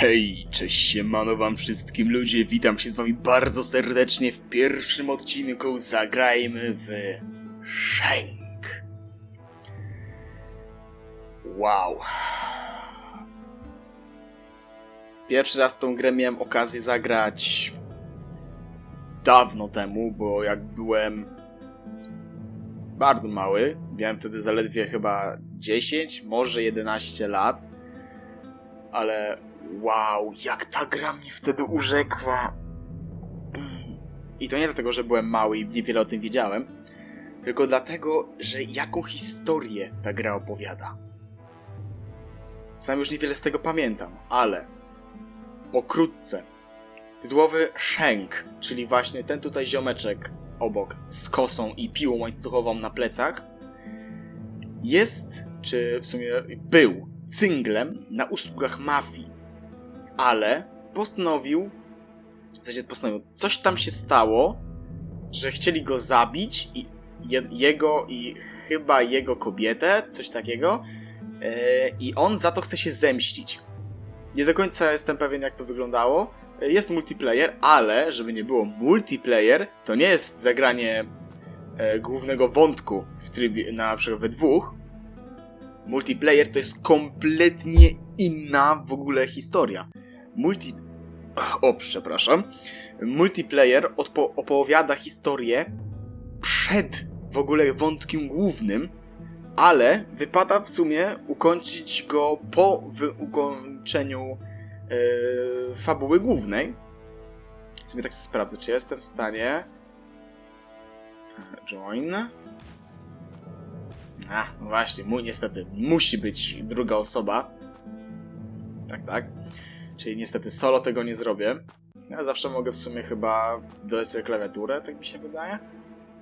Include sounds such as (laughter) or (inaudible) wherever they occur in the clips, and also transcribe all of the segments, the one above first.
Hej, cześć siemano wam wszystkim ludzie, witam się z wami bardzo serdecznie w pierwszym odcinku Zagrajmy w Shank. Wow. Pierwszy raz tą grę miałem okazję zagrać dawno temu, bo jak byłem bardzo mały, miałem wtedy zaledwie chyba 10, może 11 lat, ale wow, jak ta gra mnie wtedy urzekła. I to nie dlatego, że byłem mały i niewiele o tym wiedziałem, tylko dlatego, że jaką historię ta gra opowiada. Sam już niewiele z tego pamiętam, ale pokrótce. Tytułowy Shank, czyli właśnie ten tutaj ziomeczek obok z kosą i piłą łańcuchową na plecach, jest, czy w sumie był, cynglem na usługach mafii ale postanowił, w zasadzie postanowił, coś tam się stało, że chcieli go zabić i je, jego i chyba jego kobietę, coś takiego, yy, i on za to chce się zemścić. Nie do końca jestem pewien, jak to wyglądało. Jest multiplayer, ale żeby nie było multiplayer, to nie jest zagranie e, głównego wątku w trybie na przykład we dwóch. Multiplayer to jest kompletnie inna w ogóle historia multi... O, przepraszam. Multiplayer odpo- opowiada historię przed w ogóle wątkiem głównym, ale wypada w sumie ukończyć go po ukończeniu yy, fabuły głównej. W sumie tak sobie sprawdzę, czy jestem w stanie... Join. A, no właśnie, niestety musi być druga osoba. Tak, tak. Czyli niestety solo tego nie zrobię. Ja zawsze mogę w sumie chyba dodać sobie klawiaturę, tak mi się wydaje.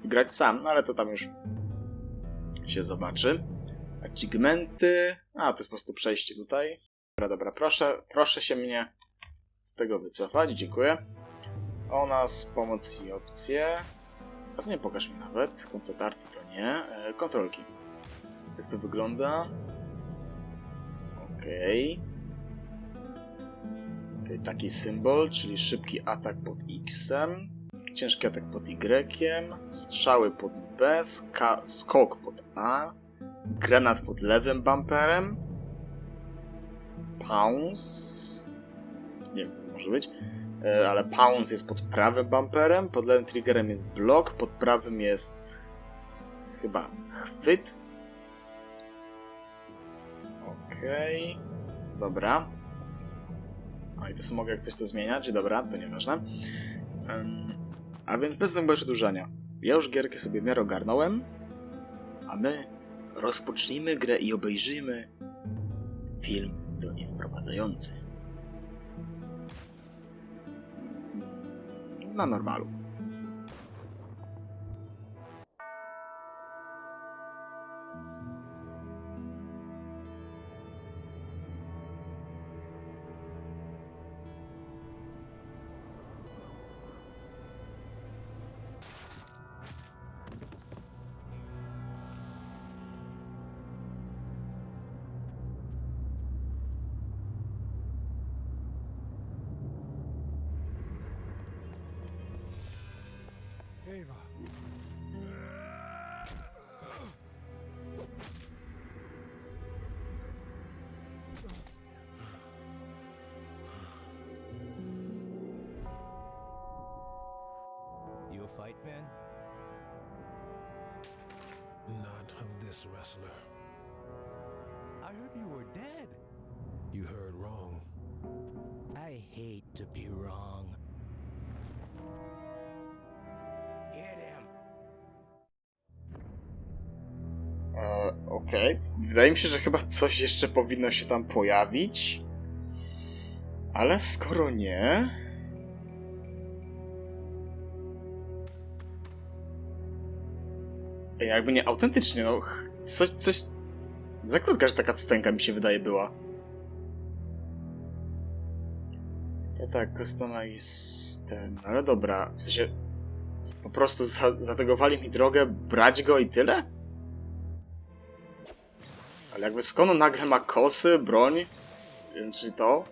I grać sam, no ale to tam już się zobaczy. Achievementy. A, to jest po prostu przejście tutaj. Dobra, dobra, proszę, proszę się mnie z tego wycofać, dziękuję. O nas, pomoc i opcje. Teraz nie pokaż mi nawet. Koncept arty to nie. E, kontrolki. Jak to wygląda? Okej. Okay, taki symbol, czyli szybki atak pod X, ciężki atak pod Y, strzały pod B, skok pod A, granat pod lewym bumperem, pounce, nie wiem co to może być, e, ale pounce jest pod prawym bumperem, pod lewym triggerem jest blok, pod prawym jest chyba chwyt. Okej, okay. dobra. A i to mogę jak coś to zmieniać, dobra, to nieważne. Um, a więc bez zbędnego przedłużania. Ja już gierkę sobie miarę ogarnąłem, a my rozpocznijmy grę i obejrzyjmy film do niej wprowadzający. Na normalu. You a fight fan? Not of this wrestler. I heard you were dead. You heard wrong. I hate to be wrong. Okej. Wydaje mi się, że chyba coś jeszcze powinno się tam pojawić. Ale skoro nie. Jakby nie, autentycznie, no. Coś, coś. Za krótka, że taka scenka mi się wydaje była. To tak, customize ten, ale dobra. W sensie. Po prostu za, zategowali mi drogę, brać go i tyle? Ale jakby skąd on nagle ma kosy, broń? Wiem, czy to?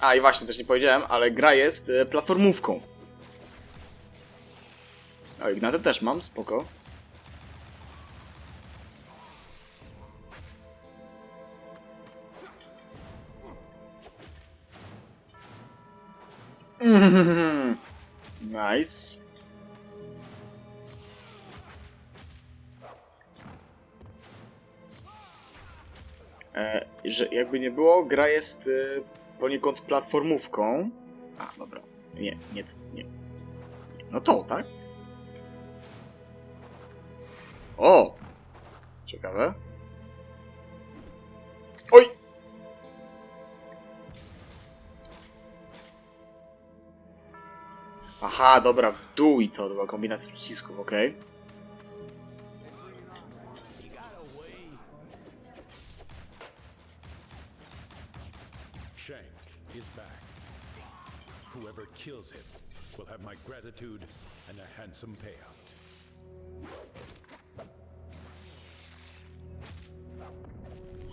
A i właśnie, też nie powiedziałem, ale gra jest y, platformówką. A Ignatę też mam, spoko. (laughs) nice. Że jakby nie było, gra jest e, poniekąd platformówką. A, dobra. Nie, nie, nie. No to, tak? O! Ciekawe. Oj! Aha, dobra, w dół i to była kombinacja przycisków, okej. Shank Whoever kills him will have my gratitude and a handsome payout.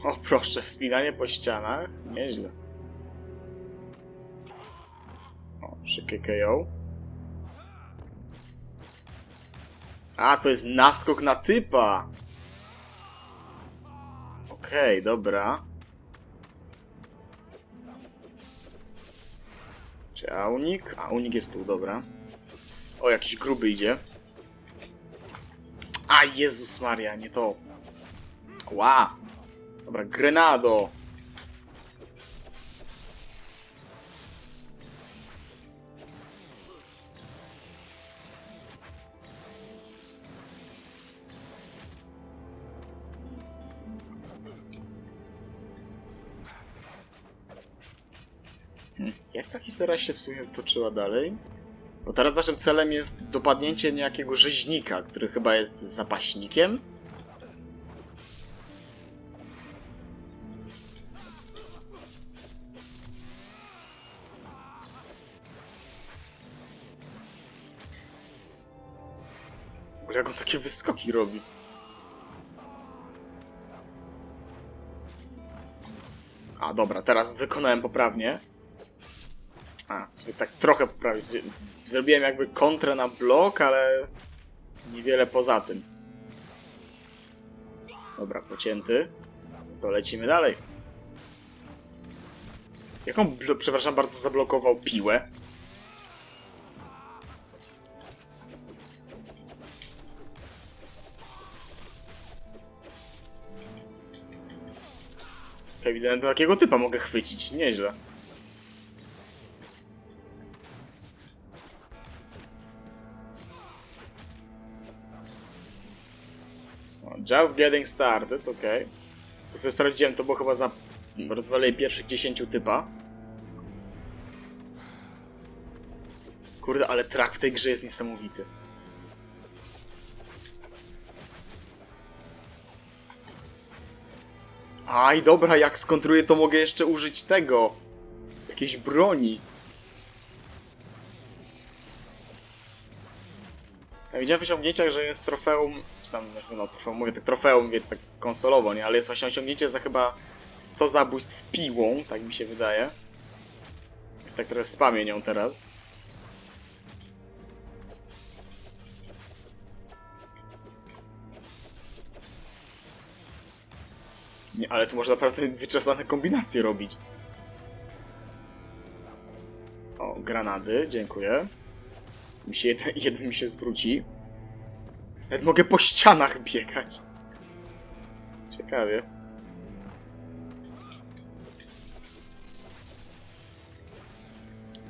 O proszę, wspinanie po ścianach. Nieźle. O, szybkie KO. A, to jest naskok na typa! Okej, dobra. Czy a unik? A, unik jest tu, dobra. O, jakiś gruby idzie. A, Jezus Maria, nie to. Ła! Dobra, grenado. Historia się w sumie toczyła dalej? Bo teraz naszym celem jest dopadnięcie niejakiego rzeźnika, który chyba jest zapaśnikiem. Jak on takie wyskoki robi. A, dobra, teraz wykonałem poprawnie. A, sobie tak trochę poprawić. Zrobiłem jakby kontrę na blok, ale niewiele poza tym. Dobra, pocięty. To lecimy dalej. Jaką, przepraszam bardzo, zablokował piłę? Ewidentnie takiego typa mogę chwycić, nieźle. Just getting started, okej. Okay. sobie sprawdziłem, to było chyba za rozwalenie pierwszych 10 typa. Kurde, ale track w tej grze jest niesamowity. Aj, dobra, jak skontruję, to mogę jeszcze użyć tego. Jakiejś broni. Ja widziałem w osiągnięciach, że jest trofeum, czy tam, no trofeum, mówię tak trofeum, wiecie, tak konsolowo, nie? Ale jest właśnie osiągnięcie za chyba 100 zabójstw piłą, tak mi się wydaje. Jest tak spamię nią teraz. Nie, ale tu można naprawdę wyczesane kombinacje robić. O, granady, dziękuję. Mi się jeden, (laughs) jeden mi się zwróci. Nawet mogę po ścianach biegać. Ciekawie.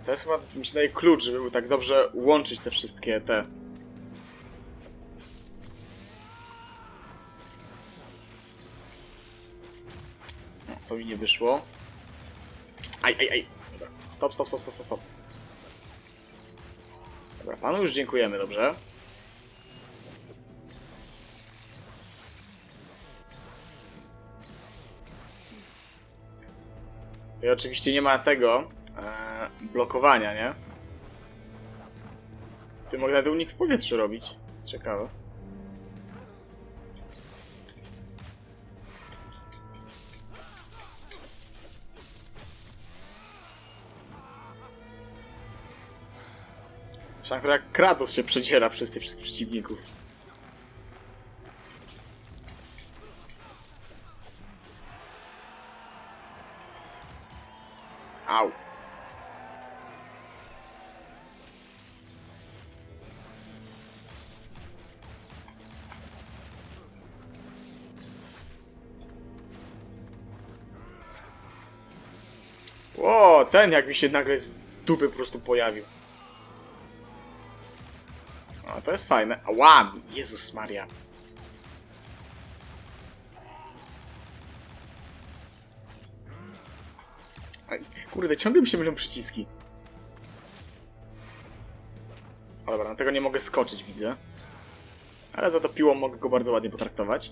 To jest chyba, mi klucz, żeby tak dobrze łączyć te wszystkie te... No, to mi nie wyszło. Aj, aj, aj. Dobra. Stop, stop, stop, stop, stop. Dobra, panu już dziękujemy, dobrze? Oczywiście nie ma tego e, blokowania, nie? Ty mogę nawet unik w powietrzu robić. Ciekawe. Szantra Kratos się przedziera przez tych wszystkich przeciwników. Au. O, ten jak mi się nagle z dupy po prostu pojawił. O, to jest fajne. Ała! Jezus Maria. Kurde, ciągle mi się mylą przyciski. O, dobra, na tego nie mogę skoczyć, widzę. Ale za to piłą mogę go bardzo ładnie potraktować.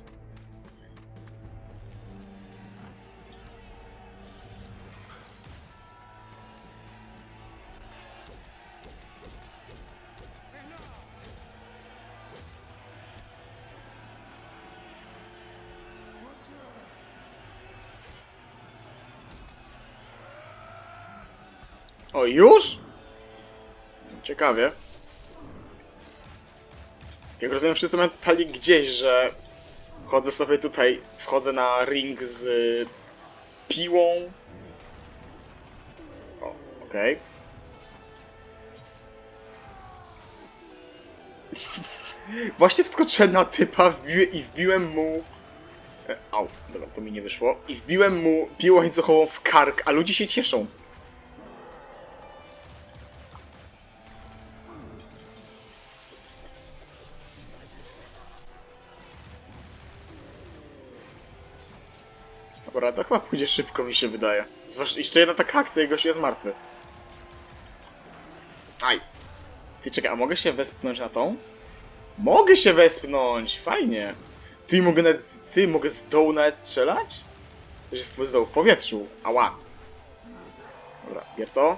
O, już? Ciekawie. Jak rozumiem, wszyscy mają totalnie gdzieś, że chodzę sobie tutaj, wchodzę na ring z piłą. O, okej. (laughs) Właśnie wskoczyłem na typa wbiły, i wbiłem mu... E, Au, dobra, to mi nie wyszło. I wbiłem mu piłą łańcuchową w kark, a ludzie się cieszą. Pójdzie szybko, mi się wydaje. Zwłaszcza jeszcze jedna taka akcja i gość jest martwy. Aj. Ty czekaj, a mogę się wespnąć na tą? Mogę się wespnąć! Fajnie. Ty mogę nawet, z- ty mogę z dołu nawet strzelać? Że z dołu w powietrzu. Ała. Dobra, bier to.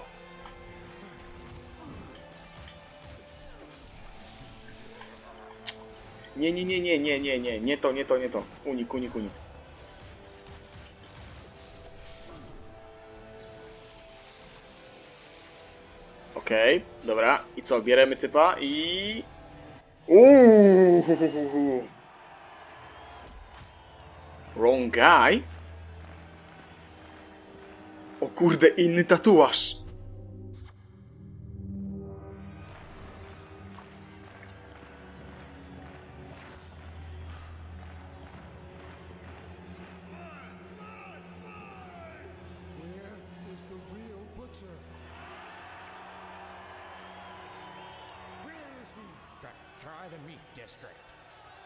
Nie, nie, nie, nie, nie, nie, nie, nie to, nie to, nie to. Unik, unik, unik. Okej, dobra. I co, bierzemy typa i... Uuuu. Wrong guy? O kurde, inny tatuaż. Try the meat district.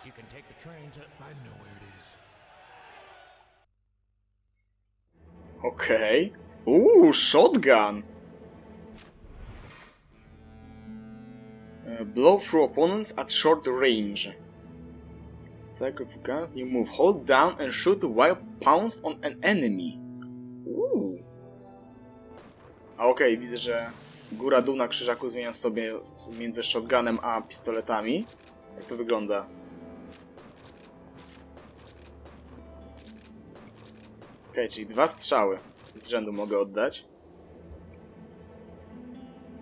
You can take the train to. I know where it is. Okej. Uuu, shotgun. Uh, blow through opponents at short range. Cycle of guns, new move. Hold down and shoot while pounced on an enemy. Uuu. A okej, widzę, że góra-dół na krzyżaku zmienia sobie między shotgunem a pistoletami. Jak to wygląda? Okej, czyli dwa strzały z rzędu mogę oddać.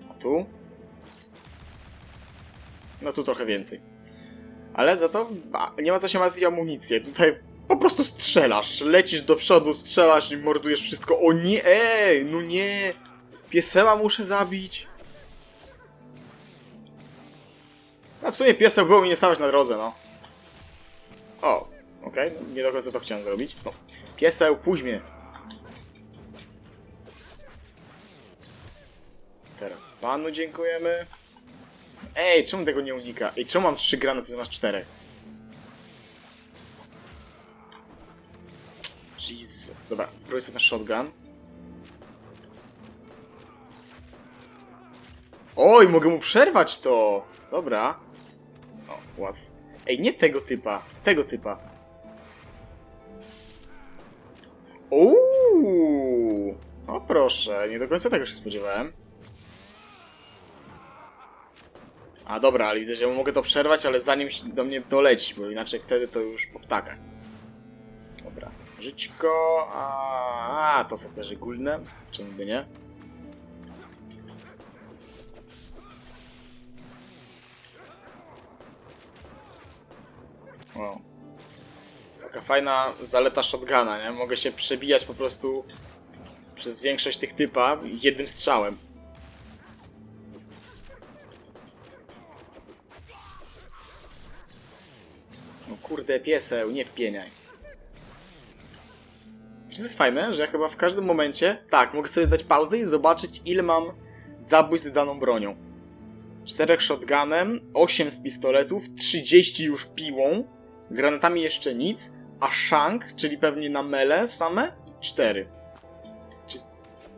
A tu? No tu trochę więcej. Ale za to nie ma co się martwić o amunicję. Tutaj po prostu strzelasz. Lecisz do przodu, strzelasz i mordujesz wszystko. O nie! Ej, no nie! Pieseła muszę zabić. A w sumie pieseł było mi nie stawać na drodze, no. O, okej, no, nie do końca to chciałem zrobić. No. Pieseł, mnie. Teraz panu dziękujemy. Ej, czemu tego nie unika? Ej, czemu mam trzy granaty zamiast czterech? Jeez. Dobra, próbuję sobie na shotgun. Oj, mogę mu przerwać to! Dobra. O, łatwo. Ej, nie tego typa, tego typa. Uuu! O proszę, nie do końca tego się spodziewałem. A dobra, ale widzę, że mogę to przerwać, ale zanim do mnie doleci, bo inaczej wtedy to już po ptakach. Dobra, żyćko, a, a to są też ogólne, czemu by nie? Wow. Taka fajna zaleta shotguna, nie? Mogę się przebijać po prostu przez większość tych typa jednym strzałem. No kurde, pieseł, nie wpieniaj. Czy to jest fajne, że ja chyba w każdym momencie, tak, mogę sobie dać pauzę i zobaczyć ile mam zabójstw z daną bronią. 4 shotgunem, 8 z pistoletów, 30 już piłą, granatami jeszcze nic, a shank, czyli pewnie na mele same, 4. Czy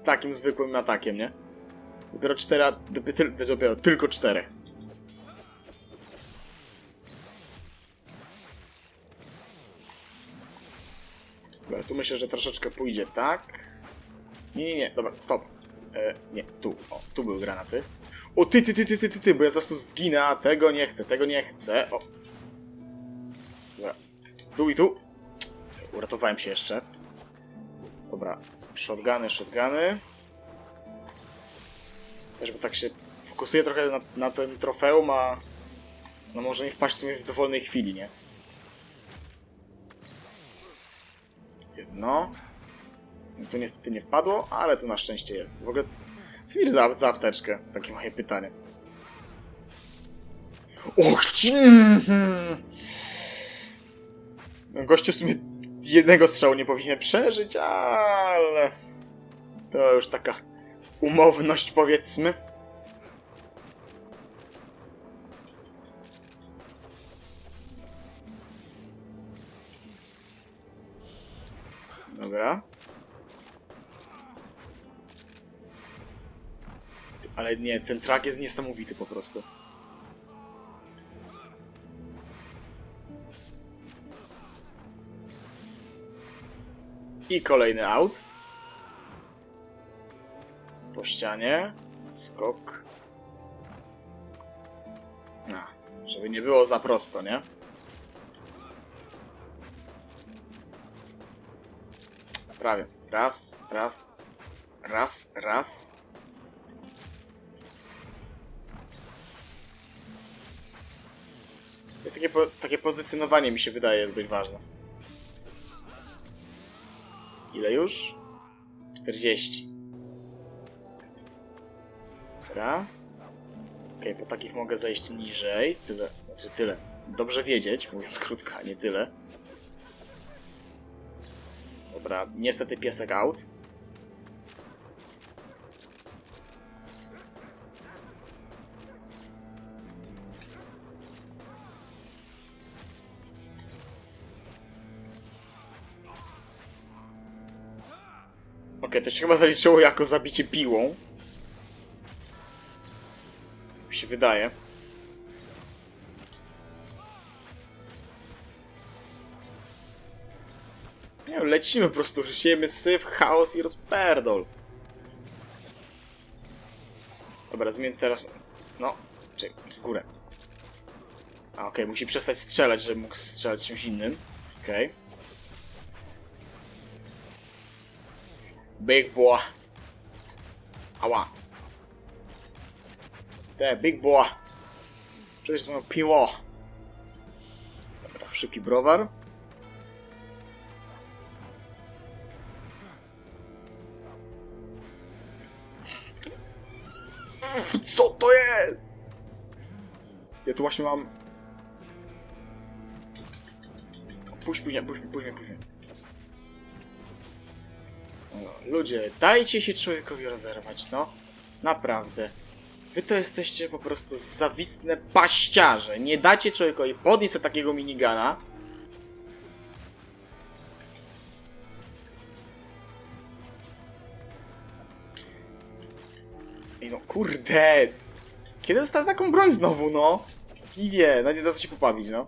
takim zwykłym atakiem, nie? Dopiero 4, a- dopiero, dopiero tylko 4. Dobra, tu myślę, że troszeczkę pójdzie tak. Nie, nie, nie, dobra, stop. E, nie, tu, o, tu były granaty. O, ty, ty, ty, ty, ty, ty, ty, bo ja zaraz tu zginę, a tego nie chcę, tego nie chcę, o. Tu i tu. Uratowałem się jeszcze. Dobra, shotguny, shotguny. Też, bo tak się fokusuję trochę na, na ten trofeum, a no może nie wpaść w sumie w dowolnej chwili, nie? Jedno. No Tu niestety nie wpadło, ale tu na szczęście jest. W ogóle co mi za, za apteczkę? Takie moje pytanie. Och, ci- mhm. Gościu w sumie jednego strzału nie powinien przeżyć, ale... To już taka umowność, powiedzmy. Dobra. Ale nie, ten track jest niesamowity po prostu. I kolejny out. Po ścianie. Skok. A, żeby nie było za prosto, nie? Prawie. Raz, raz, raz, raz. Jest takie, po, takie pozycjonowanie mi się wydaje jest dość ważne. Ile już? 40. Dobra. Okej, po takich mogę zejść niżej. Tyle, znaczy tyle. Dobrze wiedzieć, mówiąc krótko, a nie tyle. Dobra, niestety piesek out. To się chyba zaliczyło jako zabicie piłą. Mi się wydaje. Nie wiem, lecimy po prostu, siejemy syf, chaos i rozperdol. Dobra, zmienię teraz... No, czekaj, górę. A, okej, musi przestać strzelać, żeby mógł strzelać czymś innym. Okej. Big boy. Ała. Te, big boy. Przecież to piło. Dobra, szybki browar. Co to jest? Ja tu właśnie mam... Puść później, puść, później, później. No, ludzie, dajcie się człowiekowi rozerwać, no. Naprawdę. Wy to jesteście po prostu zawistne paściarze. Nie dacie człowiekowi podnieść sobie takiego minigana. Ej no kurde! Kiedy dostałem taką broń znowu, no? I wie, no nie da się pobawić, no.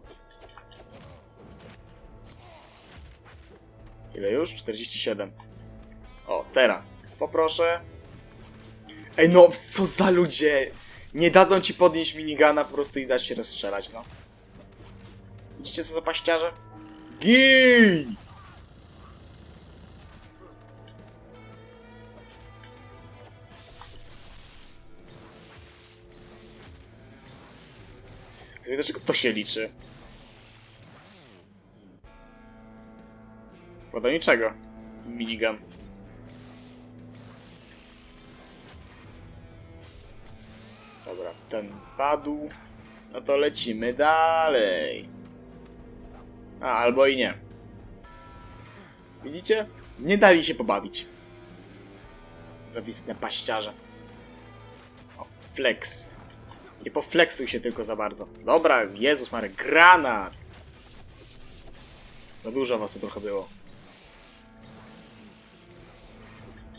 Ile już? 47. O, teraz. Poproszę. Ej no, co za ludzie! Nie dadzą ci podnieść minigana po prostu i dać się rozstrzelać, no. Widzicie co za paściarze? Gin! Dlaczego to się liczy? Bo do niczego. Minigun. Dobra, ten padł. No to lecimy dalej. A, albo i nie. Widzicie? Nie dali się pobawić. Zawistne paściarze. O, flex. Nie poflexuj się tylko za bardzo. Dobra, Jezus Mary, granat! Za dużo was tu trochę było.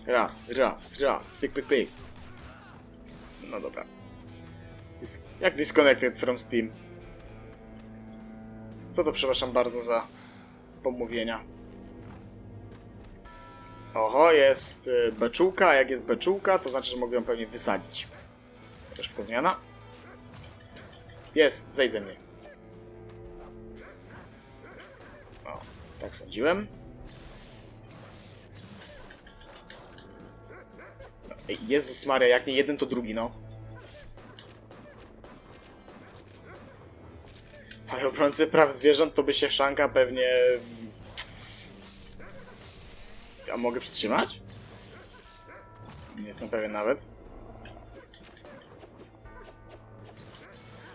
Raz, raz, raz. Pyk, pyk, pyk. No dobra. Jak disconnected from Steam? Co to, przepraszam bardzo za pomówienia? Oho, jest y, beczułka, jak jest beczułka, to znaczy, że mogę ją pewnie wysadzić. Też szybko zmiana. Jest, zejdź ze mnie. O, tak sądziłem. Jezus Maria, jak nie jeden, to drugi, no. Obrońcy praw zwierząt, to by się szanka pewnie... A mogę przytrzymać? Nie jestem pewien nawet.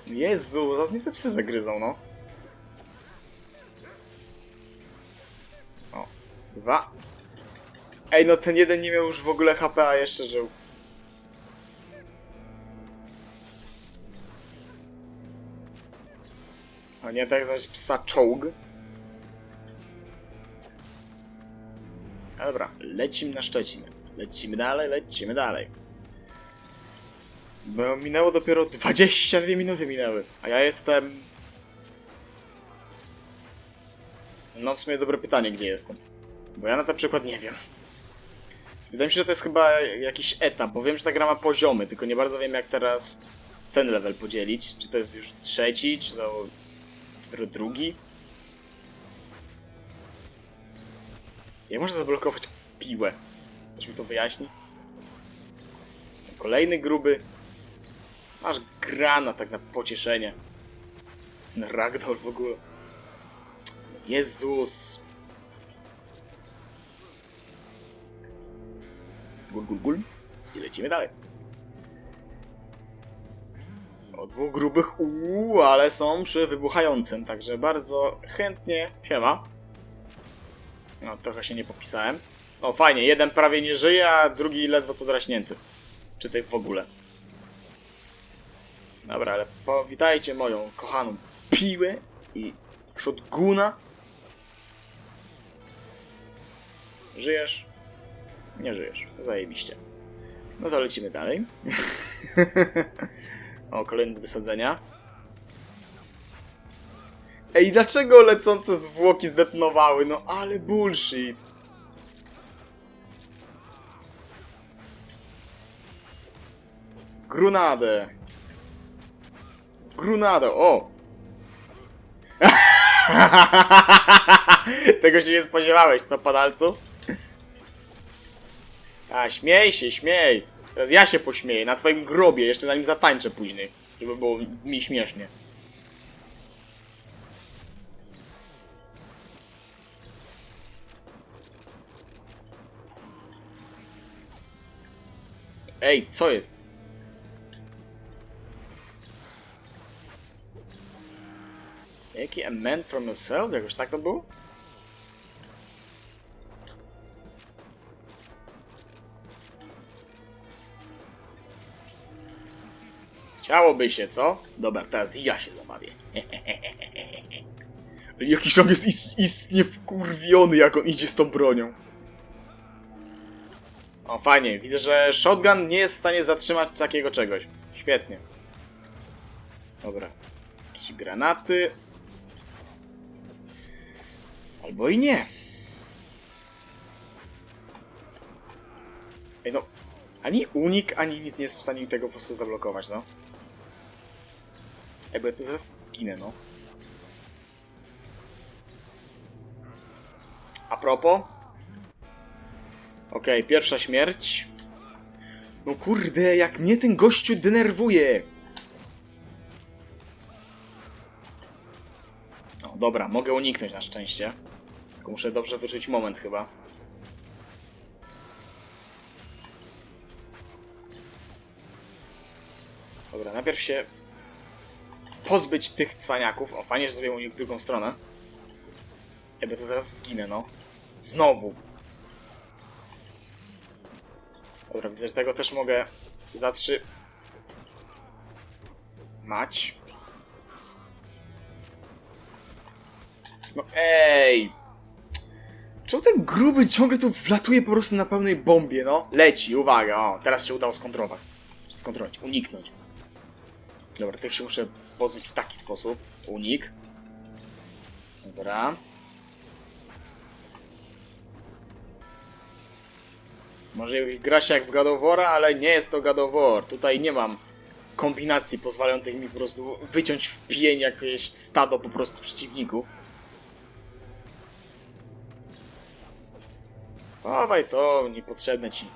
Jezu, zaraz mnie te psy zagryzą, no. O, dwa. Ej, no ten jeden nie miał już w ogóle HP, a jeszcze żył. Nie tak znaleźć psa czołg. Dobra, lecimy na Szczecin. Lecimy dalej, lecimy dalej. Bo minęło dopiero 22 minuty minęły, a ja jestem... No w sumie dobre pytanie, gdzie jestem. Bo ja na ten przykład nie wiem. Wydaje mi się, że to jest chyba jakiś etap, bo wiem, że ta gra ma poziomy, tylko nie bardzo wiem jak teraz ten level podzielić. Czy to jest już trzeci, czy to dopiero drugi? Jak można zablokować piłę? Ktoś mi to wyjaśni? Kolejny gruby. Masz grana tak na pocieszenie. Ten ragdoll w ogóle. Jezus. Gul, gul, gul. I lecimy dalej. O dwóch grubych, uuu, ale są przy wybuchającym, także bardzo chętnie. Siema. No, trochę się nie popisałem. O, fajnie, jeden prawie nie żyje, a drugi ledwo co draśnięty. Czy tej w ogóle. Dobra, ale powitajcie moją kochaną piłę i shotguna. Żyjesz? Nie żyjesz. Zajebiście. No to lecimy dalej. (laughs) o, kolejne wysadzenia. Ej, dlaczego lecące zwłoki zdetonowały? No ale bullshit. Grunadę. Grunadę, o! (laughs) Tego się nie spodziewałeś, co padalcu? A, śmiej się, śmiej. Teraz ja się pośmieję na twoim grobie, jeszcze na nim zatańczę później. Żeby było mi śmiesznie. Ej, co jest? Jaki a man from yourself? Jakoś tak to było? Chciałoby się, co? Dobra, teraz ja się zabawię. (laughs) Jakiś on jest ist istnie wkurwiony, jak on idzie z tą bronią. O, fajnie. Widzę, że shotgun nie jest w stanie zatrzymać takiego czegoś. Świetnie. Dobra. Jakieś granaty. Albo i nie. Ej no, ani unik, ani nic nie jest w stanie tego po prostu zablokować, no. Ej, bo ja to zaraz zginę, no. A propos. Okej, pierwsza śmierć. No kurde, jak mnie ten gościu denerwuje. No dobra, mogę uniknąć na szczęście. Tylko muszę dobrze wyczuć moment chyba. Dobra, najpierw się pozbyć tych cwaniaków. O, fajnie, że zrobiłem u nich drugą stronę. Ja by to zaraz zginę, no. Znowu. Dobra, widzę, że tego też mogę zatrzy... Mać. No ej! Czemu ten gruby ciągle tu wlatuje po prostu na pełnej bombie, no? Leci, uwaga, o, teraz się udało skontrolować. Skontrolować, uniknąć. Dobra, tych się muszę pozbyć w taki sposób. Unik. Dobra. Może gra się jak w War, ale nie jest to War. Tutaj nie mam kombinacji pozwalających mi po prostu wyciąć w pień jakieś stado po prostu przeciwników. Chowaj to, niepotrzebne ci.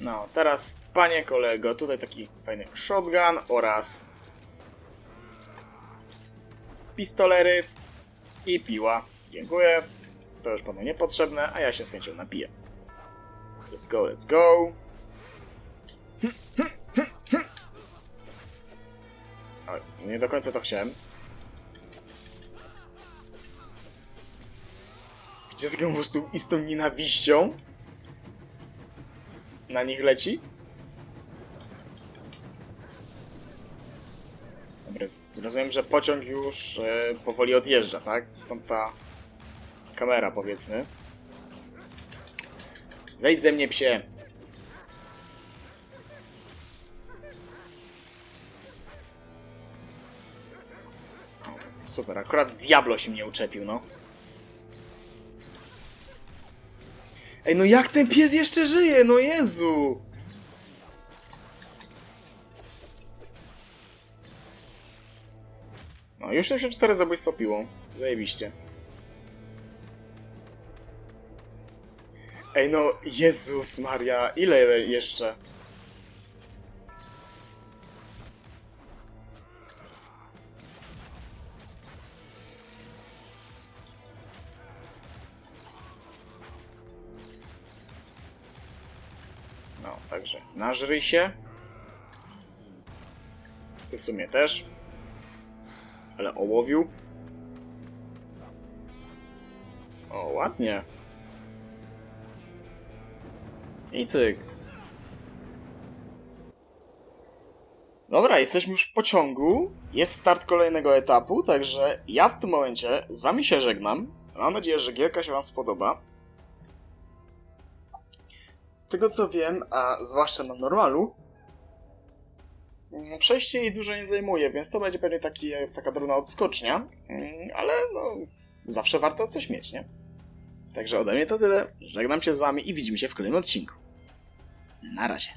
No, teraz, panie kolego, tutaj taki fajny shotgun oraz pistolery i piła. Dziękuję. To już panu niepotrzebne, a ja się z chęcią napiję. Let's go, let's go. Oj, nie do końca to chciałem. Gdzie z po prostu nienawiścią na nich leci? Dobra, rozumiem, że pociąg już e, powoli odjeżdża, tak? Stąd ta kamera, powiedzmy. Zejdź ze mnie, psie! Super, akurat Diablo się mnie uczepił, no. Ej, no jak ten pies jeszcze żyje? No Jezu! No, już 64 zabójstwa piłą. Zajebiście. Ej, no, Jezus Maria, ile jeszcze? Także nażryj się. Ty w sumie też. Ale ołowiu. O, ładnie. I cyk. Dobra, jesteśmy już w pociągu. Jest start kolejnego etapu, także ja w tym momencie z wami się żegnam. Mam nadzieję, że gierka się wam spodoba. Tego co wiem, a zwłaszcza na normalu, mm, przejście jej dużo nie zajmuje, więc to będzie pewnie taki, taka drobna odskocznia, Mm, ale no, zawsze warto coś mieć, nie? Także ode mnie to tyle. Żegnam się z wami i widzimy się w kolejnym odcinku. Na razie.